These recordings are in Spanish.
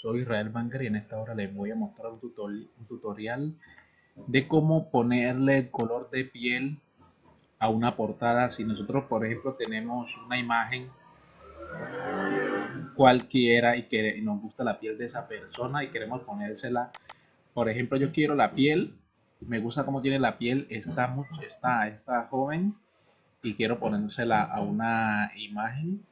soy Israel Banger y en esta hora les voy a mostrar un, tutorial de cómo ponerle el color de piel a una portada. Si nosotros, por ejemplo, tenemos una imagen cualquiera y que nos gusta la piel de esa persona y queremos ponérsela, por ejemplo, yo quiero la piel, me gusta cómo tiene la piel esta, esta, esta joven y quiero ponérsela a una imagen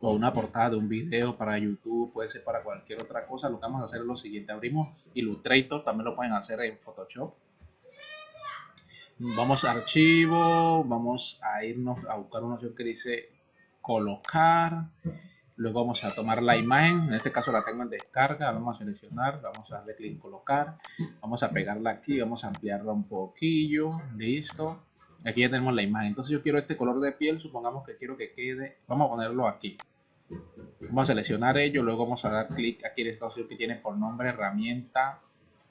o una portada de un video para YouTube, puede ser para cualquier otra cosa, lo que vamos a hacer es lo siguiente, abrimos Illustrator, también lo pueden hacer en Photoshop. Vamos a archivo, vamos a irnos a buscar una opción que dice colocar, luego vamos a tomar la imagen, en este caso la tengo en descarga, vamos a seleccionar, vamos a darle clic en colocar, vamos a pegarla aquí, vamos a ampliarla un poquillo, listo, aquí ya tenemos la imagen, entonces yo quiero este color de piel, supongamos que quiero que quede, vamos a ponerlo aquí, Vamos a seleccionar ello, luego vamos a dar clic aquí en esta opción que tiene por nombre herramienta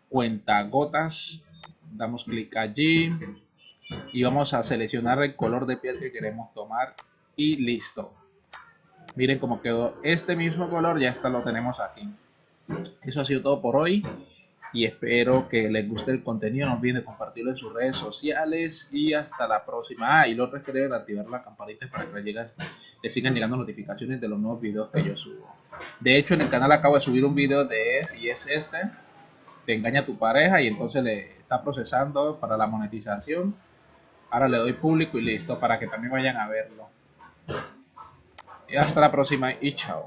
cuenta gotas. Damos clic allí y vamos a seleccionar el color de piel que queremos tomar y listo. Miren cómo quedó este mismo color, ya está lo tenemos aquí. Eso ha sido todo por hoy y espero que les guste el contenido. No olviden compartirlo en sus redes sociales y hasta la próxima. Ah, y lo otro es que deben activar la campanita para que les, les sigan llegando notificaciones de los nuevos videos que yo subo. De hecho, en el canal acabo de subir un video de y es este. Te engaña tu pareja y entonces le está procesando para la monetización. Ahora le doy público y listo para que también vayan a verlo. Y hasta la próxima y chao.